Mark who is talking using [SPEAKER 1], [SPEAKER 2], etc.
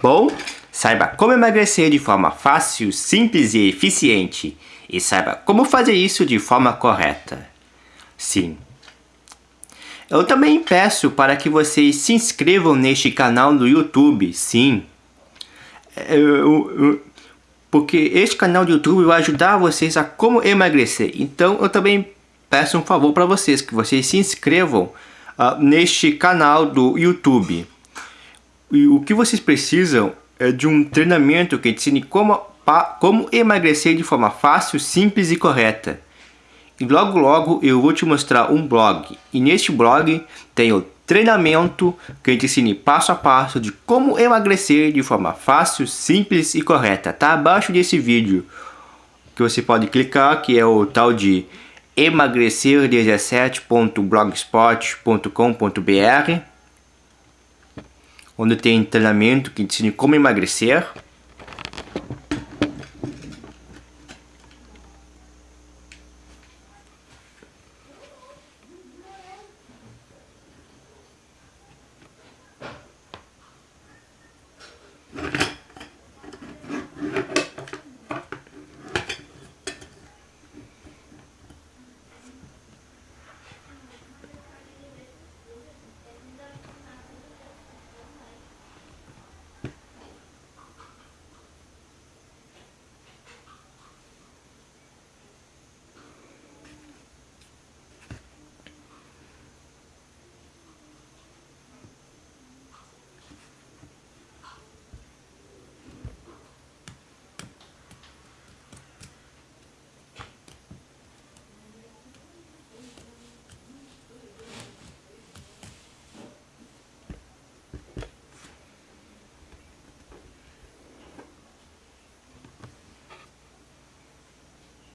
[SPEAKER 1] Bom, saiba como emagrecer de forma fácil, simples e eficiente. E saiba como fazer isso de forma correta. Sim. Eu também peço para que vocês se inscrevam neste canal do YouTube, sim. Eu, eu, porque este canal do YouTube vai ajudar vocês a como emagrecer. Então eu também peço um favor para vocês, que vocês se inscrevam uh, neste canal do YouTube. E o que vocês precisam é de um treinamento que ensine como, como emagrecer de forma fácil, simples e correta. E logo logo eu vou te mostrar um blog. E neste blog tem o treinamento que ensine passo a passo de como emagrecer de forma fácil, simples e correta. Tá abaixo desse vídeo que você pode clicar, que é o tal de emagrecer17.blogspot.com.br onde tem treinamento que ensina como emagrecer